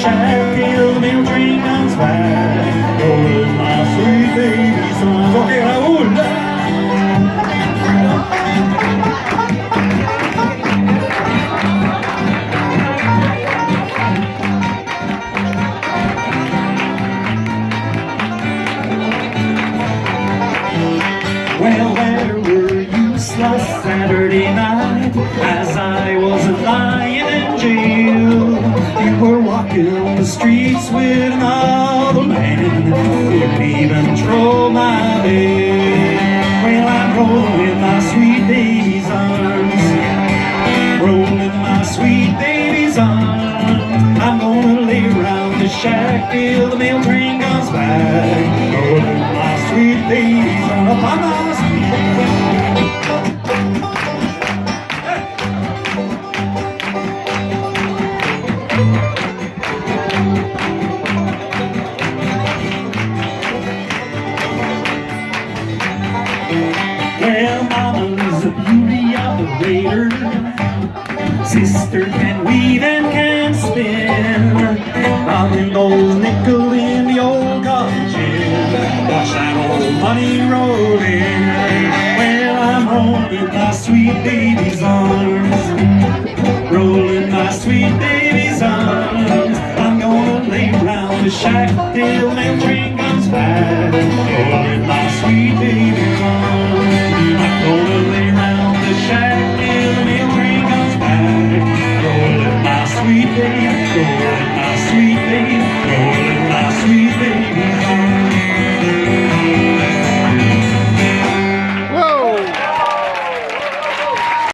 shack till the mail train comes back. Rolling my sweet baby's arms. Okay, Raúl. Well, where were you last Saturday night On the streets with another man, couldn't even throw my bail. Well, I'm rolling my sweet baby's arms, rolling my sweet baby's arms. I'm gonna lay around the shack till the mail train comes back. Rolling my sweet baby's arms. Raider. Sister can weave and can spin. Mommy knows nickel in the old cotton gin. Watch that old money roll in. Well, I'm holding my sweet baby's arms. Rolling my sweet baby's arms. I'm gonna lay round the shack till the train comes back. Rolling my sweet baby's arms.